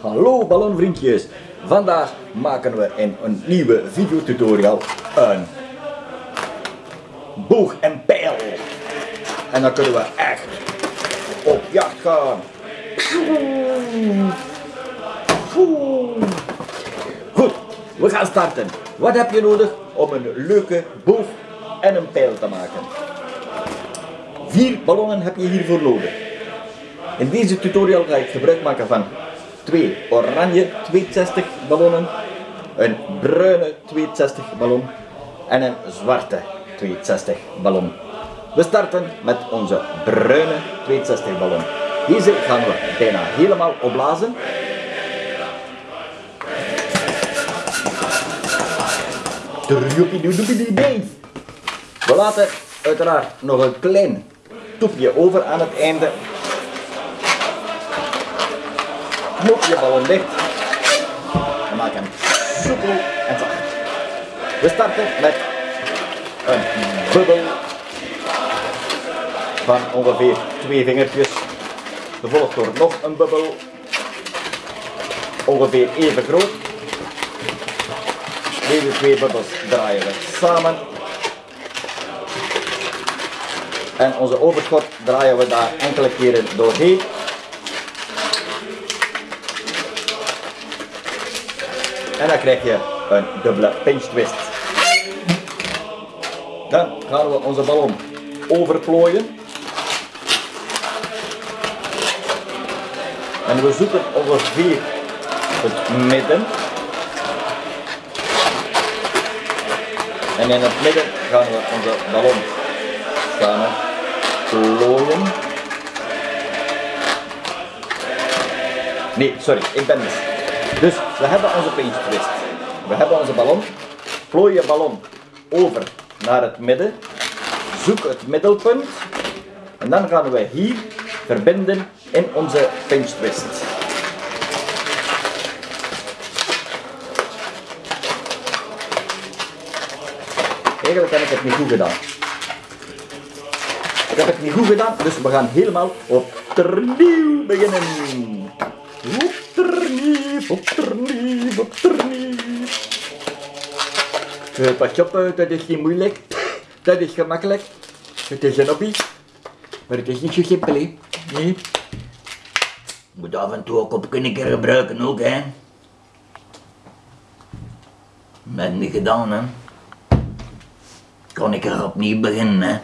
Hallo ballonvriendjes, vandaag maken we in een nieuwe videotutorial een boog en pijl. En dan kunnen we echt op jacht gaan. Goed, we gaan starten. Wat heb je nodig om een leuke boog en een pijl te maken? Vier ballonnen heb je hiervoor nodig. In deze tutorial ga ik gebruik maken van twee oranje 260 ballonnen, een bruine 260 ballon en een zwarte 260 ballon. We starten met onze bruine 260 ballon. Deze gaan we bijna helemaal opblazen. We laten uiteraard nog een klein toepje over aan het einde. Knop je ballon dicht. En maak hem soepel en zacht. We starten met een bubbel van ongeveer twee vingertjes. Gevolgd door nog een bubbel. Ongeveer even groot. Deze twee bubbels draaien we samen. En onze overschot draaien we daar enkele keren doorheen. En dan krijg je een dubbele pinch twist. Dan gaan we onze ballon overplooien. En we zoeken ongeveer het midden. En in het midden gaan we onze ballon samen plooien. Nee, sorry, ik ben mis. Dus we hebben onze pinch twist. We hebben onze ballon. Plooi je ballon over naar het midden. Zoek het middelpunt. En dan gaan we hier verbinden in onze pinch twist. Eigenlijk heb ik het niet goed gedaan. Ik heb het niet goed gedaan, dus we gaan helemaal opnieuw beginnen. Opnieuw, opnieuw. Pas op, dat is niet moeilijk. Dat is gemakkelijk. Het is een hobby. Maar het is niet zo simpel, hè. Moet af en toe ook op kunnen keer gebruiken ook, hè. Met niet gedaan, hè. Kan ik er opnieuw beginnen, hè.